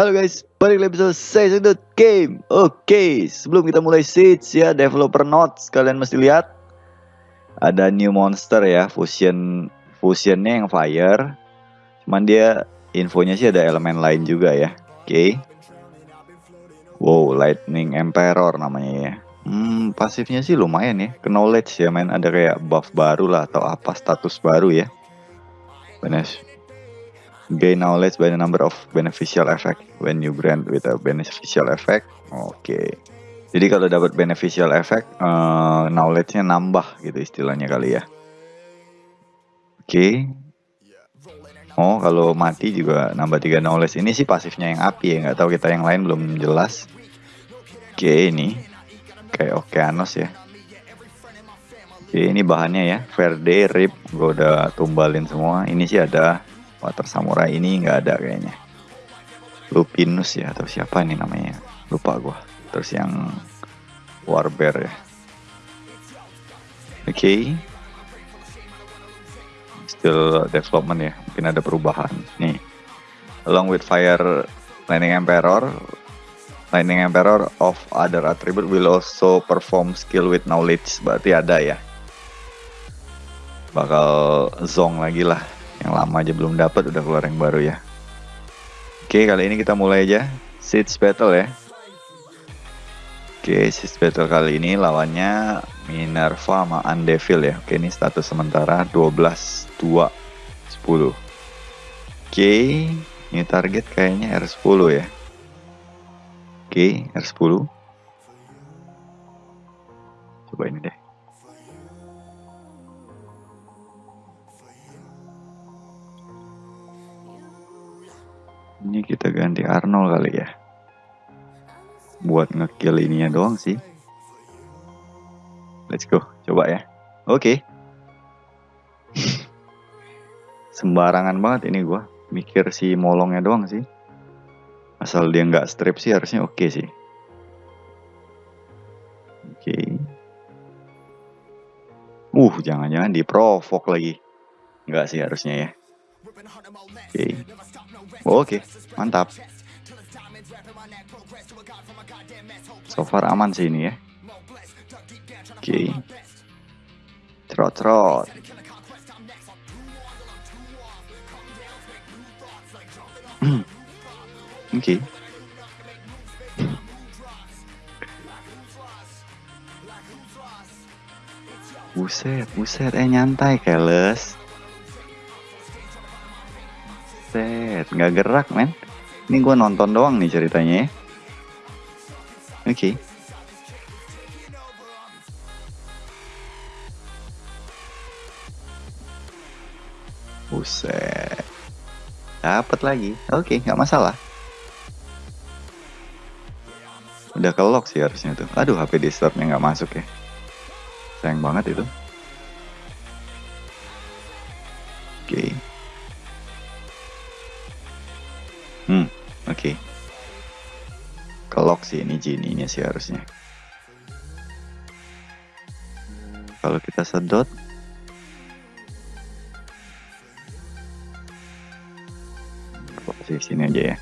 Halo guys, balik lagi episode sedot game. Oke, sebelum kita mulai Siege ya, developer notes kalian mesti lihat ada new monster ya, fusion fusionnya yang fire. Cuman dia infonya sih ada elemen lain juga ya. Oke. Wow, lightning emperor namanya ya. Hmm, pasifnya sih lumayan ya. Knowledge ya, main ada kayak buff baru lah atau apa status baru ya. Benar gain knowledge by the number of beneficial effect when you grant with a beneficial effect. Oke. Okay. Jadi kalau dapat beneficial effect, uh, knowledge-nya nambah gitu istilahnya kali ya. Oke. Okay. Oh, kalau mati juga nambah 3 knowledge. Ini sih pasifnya yang api ya, nggak tahu kita yang lain belum jelas. Oke, okay, ini kayak Okeanos ya. Oke, ini bahannya ya, Verde, Rip, gue udah tumbalin semua. Ini sih ada Water Samurai ini nggak ada kayaknya. Lupinus ya atau siapa nih namanya? Lupa gua. Terus yang Warbear ya. Oke. Okay. Still development ya. Mungkin ada perubahan. Nih. Along with Fire Lightning Emperor, Lightning Emperor of other attribute will also perform skill with knowledge. Berarti ada ya. Bakal zong lagi lah yang lama aja belum dapat udah keluar yang baru ya. Oke kali ini kita mulai aja. Siege Battle ya. Oke Siege Battle kali ini lawannya Minerva sama Undevil ya. Oke ini status sementara 12 2 10 oke ini target kayaknya R10 ya. Oke R10 coba ini deh Ini kita ganti Arnold kali ya. Buat ngekill ininya doang sih. Let's go, coba ya. Oke. Okay. Sembarangan banget ini gua. Mikir si molongnya doang sih. Asal dia nggak strip sih harusnya oke okay sih. Oke. Okay. Uh, jangan-jangan diprovok lagi. Enggak sih harusnya ya. Oke. Okay. Oke, okay. Mantap. So far aman sih ini ya. Oke. Okay. Trot trot. Oke. Okay. Buset, buset, eh nyantai keles. Set, nggak gerak men. Ini gue nonton doang nih ceritanya ya. Oke. Okay. Buset. Dapat lagi. Oke, okay, nggak masalah. Udah ke lock sih harusnya tuh. Aduh, HP di nggak masuk ya. Sayang banget itu. Genie-nya sih harusnya. Kalau kita sedot sini aja ya.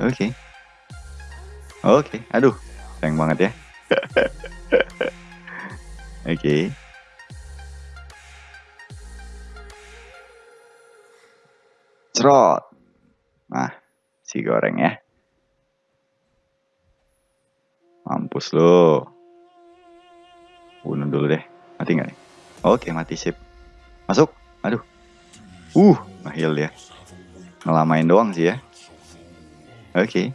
Oke. Okay. Oke, okay. aduh, sayang banget ya. Oke. okay. Cerot. Nah, si goreng ya. Mampus lo. Bunuh dulu deh. Mati nggak nih? Oke, mati sip. Masuk. Aduh. Uh, ngehil dia. Ngelamain doang sih ya. Oke.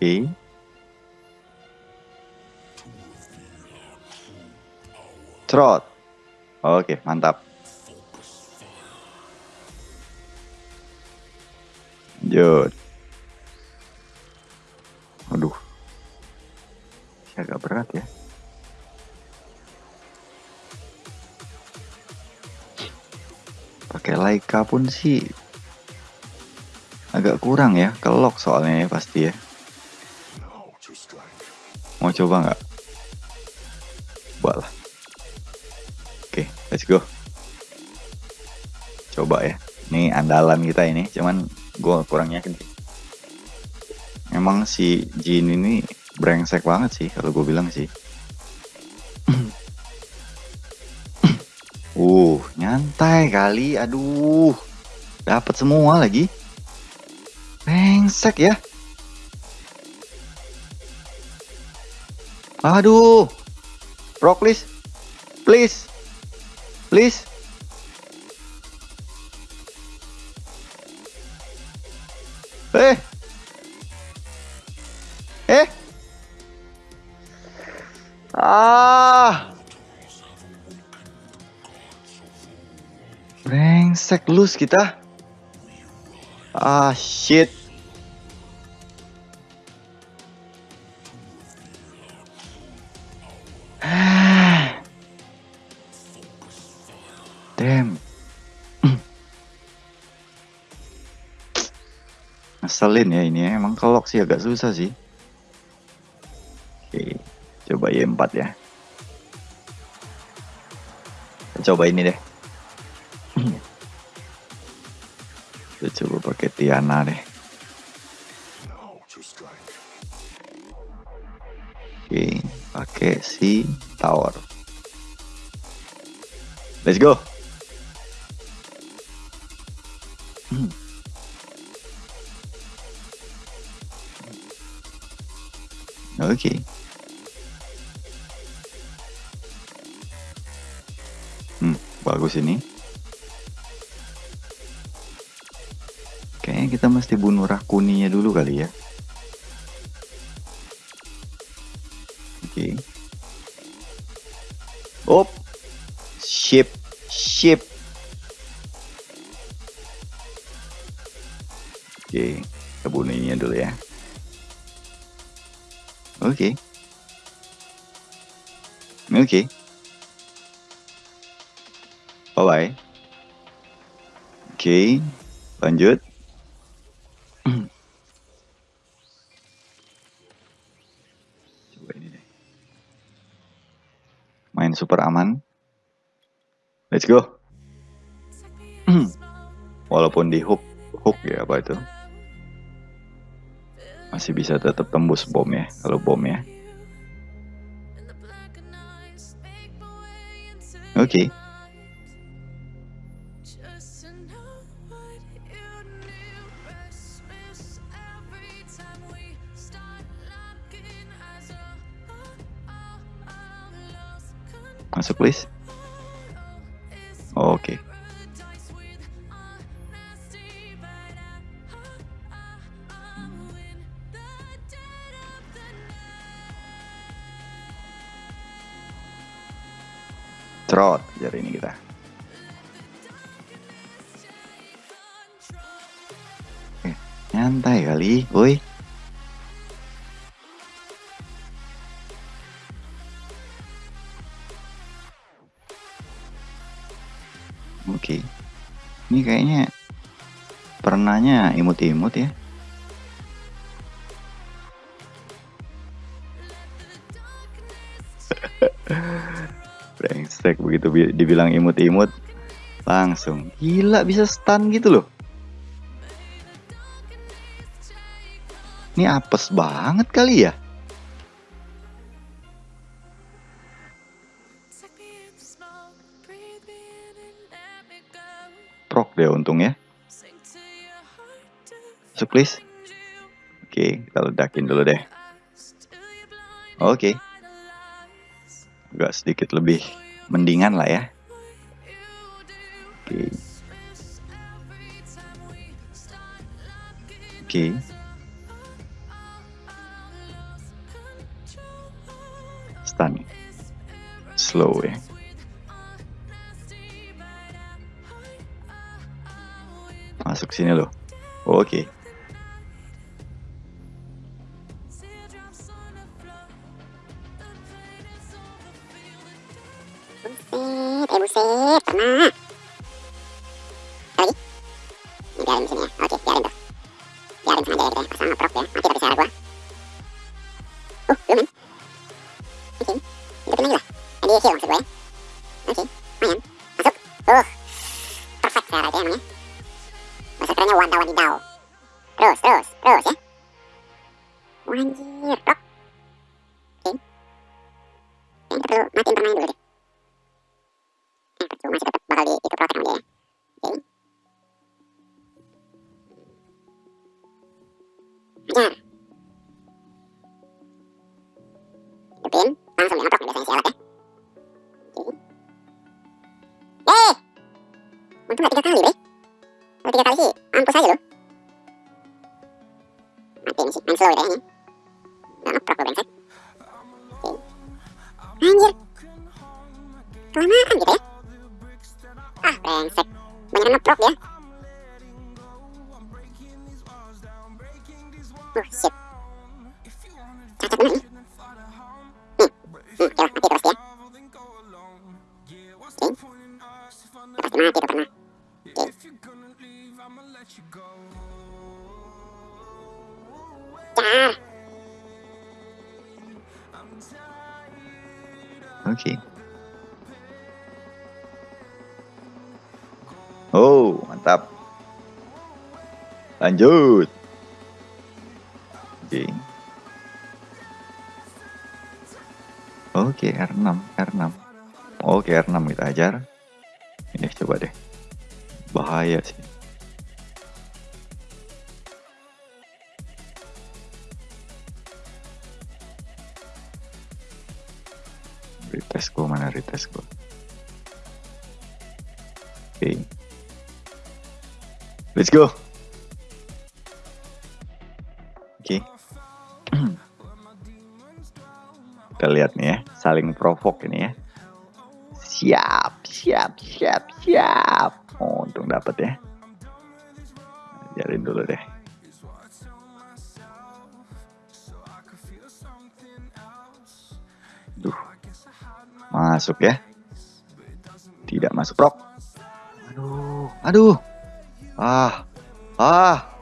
Oke. Trot. Oke, mantap. Lanjut. Aduh. Agak berat ya. Pakai Laika pun sih agak kurang ya, kelok soalnya ya pasti ya. Mau coba nggak? Coba lah. Oke, okay, let's go. coba ya ini andalan kita ini cuman gue kurang yakin sih emang si Jin ini brengsek banget sih kalau gue bilang sih. Uh nyantai kali aduh. Dapat semua lagi. Brengsek ya. Aduh. Rock please. Please brengsek lus kita ah shit Damn. Ngeselin ya ini ya. Emang kelok sih agak susah sih. Oke, coba Y4 ya. Coba ini deh. Kita coba pakai Tiana deh. Oke, pakai si tower. Let's go. Hmm. Oke. Okay. Hmm, bagus ini. Kayaknya kita mesti bunuh rakuninya dulu kali ya. Oke. Okay. Op. Ship. Ship. Oke, kita bunuh ini dulu ya. Oke. Oke. Bye bye. Oke, lanjut. Coba ini deh. Main super aman. Let's go. Walaupun di hook, hook ya apa itu? Masih bisa tetap tembus bom ya, kalau bom ya. Oke. Okay. Masuk please. Oke. Okay. Trot jari ini kita. Nyantai kali, woi. Kayaknya pernahnya imut-imut ya. Brengsek begitu dibilang imut-imut langsung gila bisa stun gitu loh. Ini apes banget kali ya. Deh untung ya. Masuk please. Oke, kita ledakin dulu deh. Oke. Agak sedikit lebih mendingan lah ya. Oke. Oke. Stun. Slow ya. Masuk sini loh. Oke. Eh buset, kena. Untung gak tiga kali, bre. Kalau tiga kali sih, mampus aja lu. Matiin sih, main slow ya kayaknya. Lanjut. Oke. Oke, R6, R6. Oke, R6 kita ajar. Ini coba deh. Bahaya sih. Retest gua mana retest gua. Oke. Let's go. Kita lihat nih ya, saling provoke ini ya. Siap, siap, siap, siap. Oh, untung dapat ya. Ajarin dulu deh. Duh. Masuk ya. Tidak masuk prok. Aduh, aduh. Ah. Ah.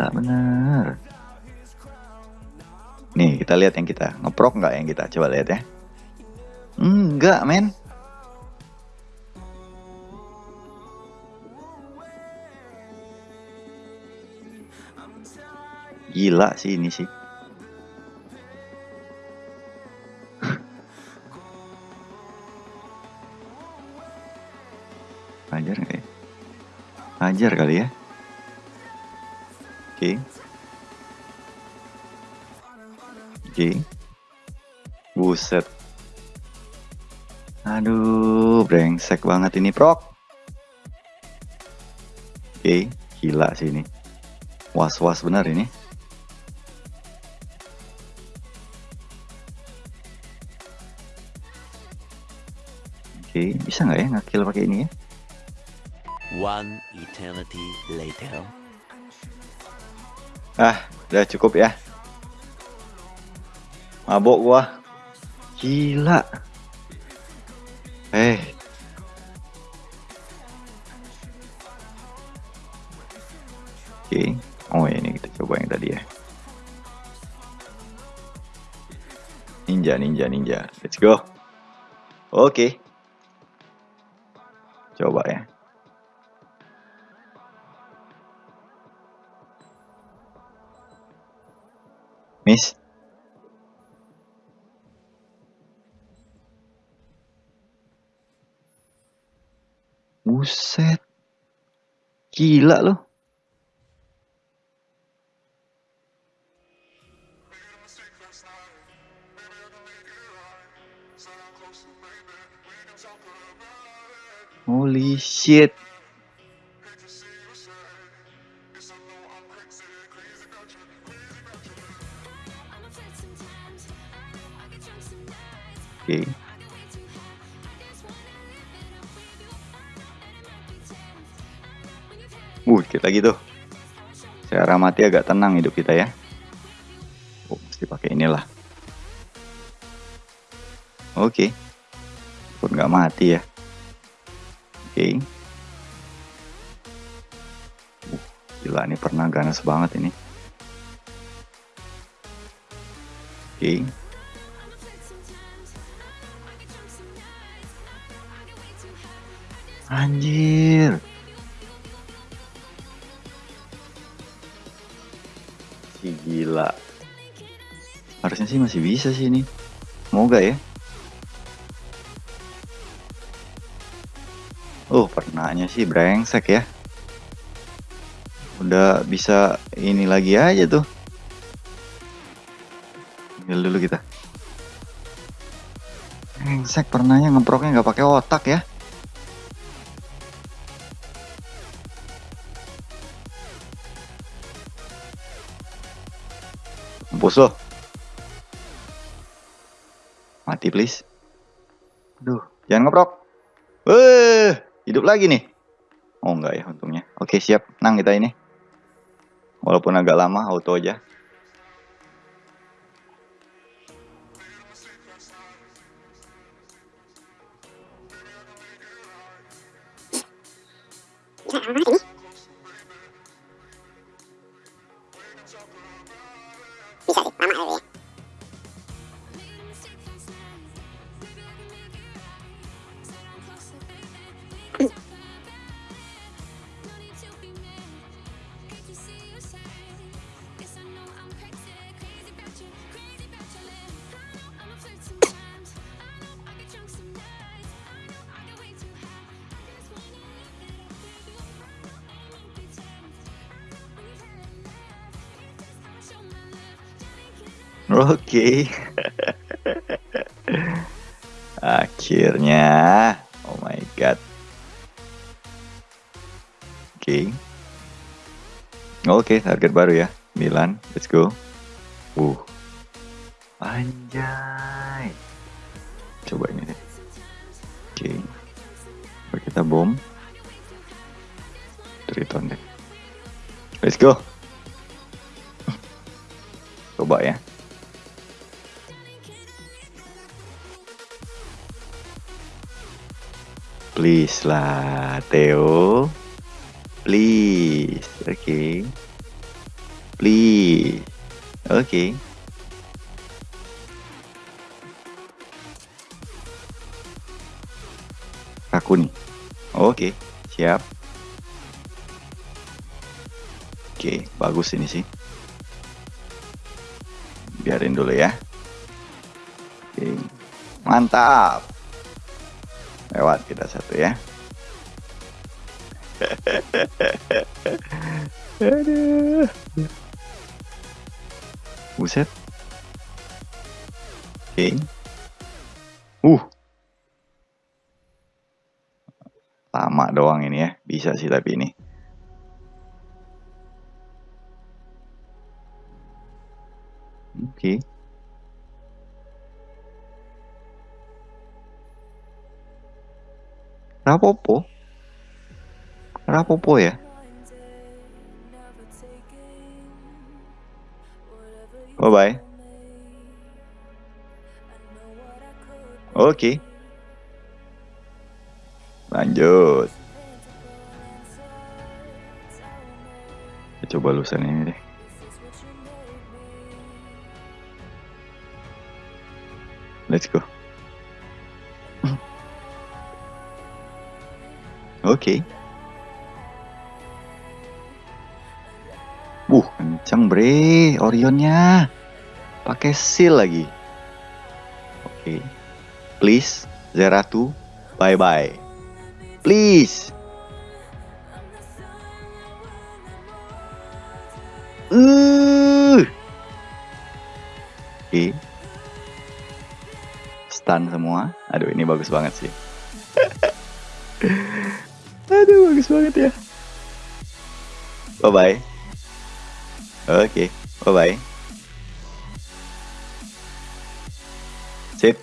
Gila bener. Nih kita lihat yang kita ngeprok nggak yang kita coba lihat ya. Enggak men. Gila sih ini sih. Ajar nggak ya? Kali ya. Oke. Oke. Buset. Aduh, brengsek banget ini, Prok. Oke, gila sih ini. Was-was benar ini. Oke, bisa nggak ya ngakill pakai ini ya? One eternity later. Ah, udah cukup ya. Mabok gua. Gila. Eh. Oke. Oh, ini kita coba yang tadi ya. Ninja, ninja, ninja. Let's go. Oke. Coba ya. Miss. Buset. Gila loh. Holy shit. Oke. Uh, kita lagi tuh. Secara mati agak tenang hidup kita ya. Oh, mesti pakai inilah. Oke. Pun nggak mati ya. Oke. Uh, gila ini pernah ganas banget ini. Oke. Anjir. Si gila. Harusnya sih masih bisa sih ini. Semoga ya. Oh, pernahnya sih brengsek ya. Udah bisa ini lagi aja tuh. Ambil dulu kita. Brengsek pernahnya ngeproknya nggak pakai otak ya. Mampus lo. Mati please. Aduh, jangan ngeprok. Weh, hidup lagi nih. Oh enggak ya untungnya. Oke siap, nang kita ini. Walaupun agak lama, auto aja. Bisa lama banget ini. Bisa sih, lama Oke. Akhirnya. Oh my god. Oke. Oke, target baru ya. Milan, let's go. Uh. Anjay. Coba ini deh. Oke. Coba kita bom. Triton deh. Let's go. Coba ya. Please lah, Theo. Please. Oke. Okay. Please. Oke. Okay. Aku nih. Oke, okay. siap. Oke, okay, bagus ini sih. Biarin dulu ya. Okay. Mantap lewat kita satu ya. Buset. Oke. Okay. uh. Lama doang ini ya. Bisa sih tapi ini. Oke. okay. Rapopo? Rapopo ya? Bye bye. Oke. Okay. Lanjut. Coba lusan ini deh. Let's go. Oke. Okay. Uh, kenceng bre, Orionnya. Pakai seal lagi. Oke. Okay. Please, Zeratu, bye bye. Please. Uh. Oke. Okay. Stun semua. Aduh, ini bagus banget sih. Banget ya. Bye bye. Oke, okay. bye bye. Sip.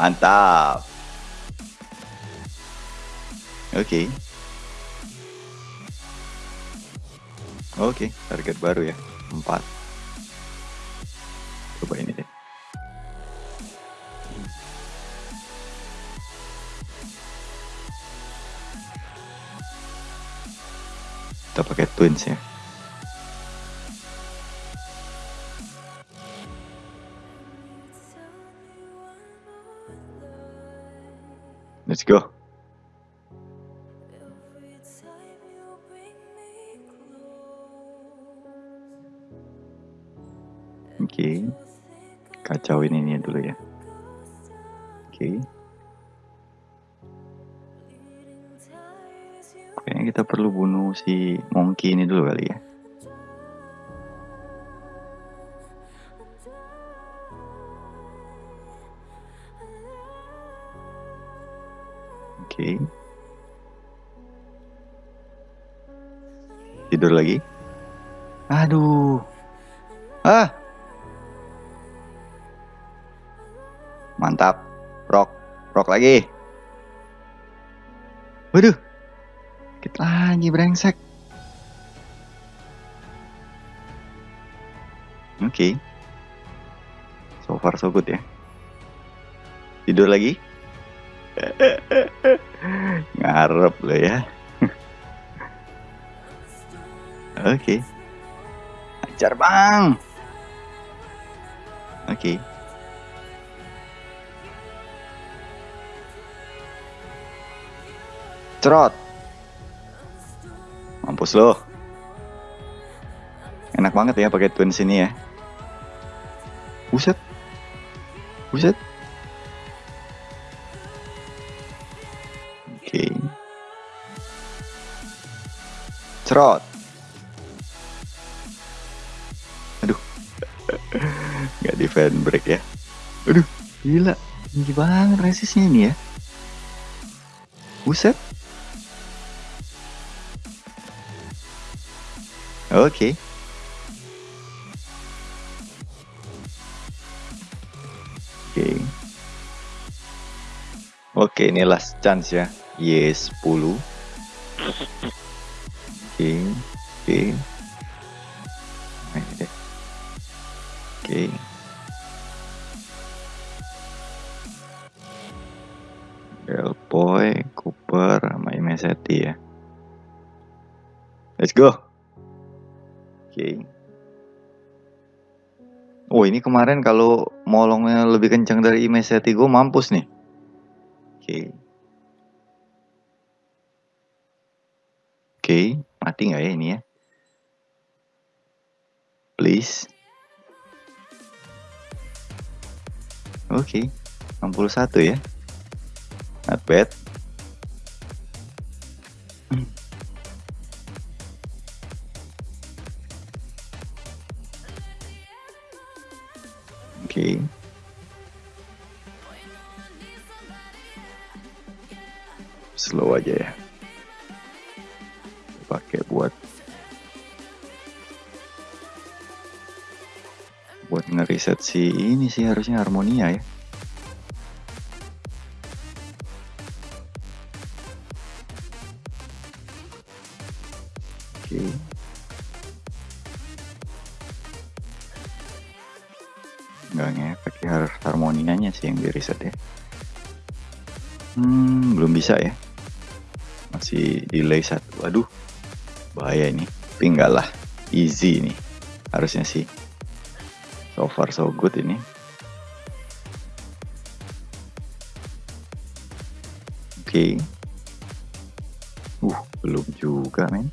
Mantap. Oke. Okay. Oke, okay, target baru ya. Empat. Coba ini deh. kita pakai twins ya let's go Oke, okay. kacauin ini dulu ya. Oke. Okay. Kayaknya kita perlu bunuh si monkey ini dulu kali ya. Oke. Tidur lagi. Aduh. Ah. Mantap. Rock. Rock lagi. Waduh. Lagi brengsek. Oke. So far so good ya. Tidur lagi. Ngarep lo ya. Oke. Ajar bang. Oke. Cerot. Mampus lo. Enak banget ya pakai twins ini ya. Buset. Buset. Oke. Cerot. Aduh. Nggak di fan break ya. Aduh, gila. Tinggi banget resistnya ini ya. Buset. Oke. Oke. Oke, ini last chance ya. Yes, 10. Ini kemarin kalau molongnya lebih kencang dari Imeseti gue mampus nih. Oke. Oke, mati nggak ya ini ya? Please. Oke, 61 ya. Not bad. Oke. Slow aja ya. Pakai buat buat ngeriset si ini sih harusnya harmonia ya. Nggak ngefek ya harus harmonianya sih yang di ya. Hmm, belum bisa ya. Masih delay satu. Waduh, bahaya ini. Tapi enggak lah, easy ini. Harusnya sih. So far so good ini. Oke. Uh, belum juga men.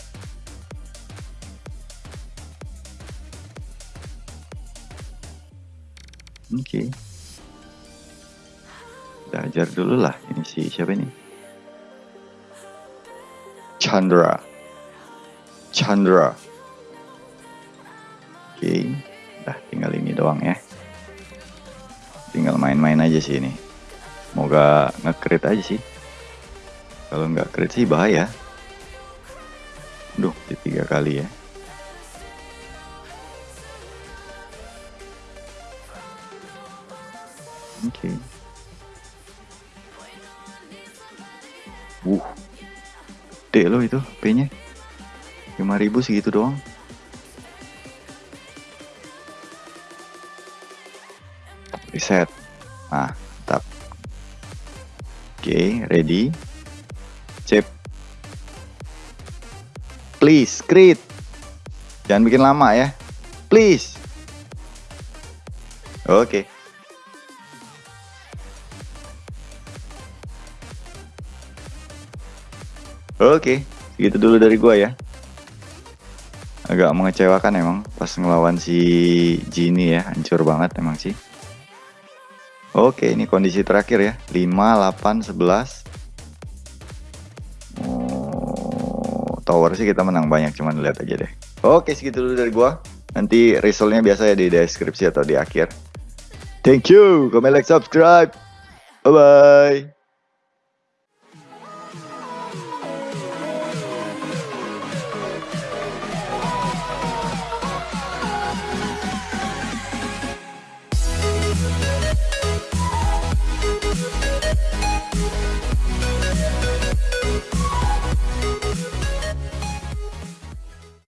Oke. Kita ajar dulu lah. Ini si siapa ini? Chandra. Chandra. Oke. Dah tinggal ini doang ya. Tinggal main-main aja sih ini. Semoga nge-crit aja sih. Kalau nggak crit sih bahaya. Duh, di tiga kali ya. Oke. Uh. Gede loh itu P-nya. 5000 segitu doang. Reset. Nah, tap. Oke, ready. Chip. Please, crit. Jangan bikin lama ya. Please. Oke. Oke, segitu dulu dari gua ya. agak mengecewakan emang pas ngelawan si Genie ya hancur banget emang sih. Oke ini kondisi terakhir ya 5 8 11 oh, tower sih kita menang banyak cuman lihat aja deh. Oke segitu dulu dari gua. Nanti resultnya biasa ya di deskripsi atau di akhir. Thank you comment like subscribe. Bye bye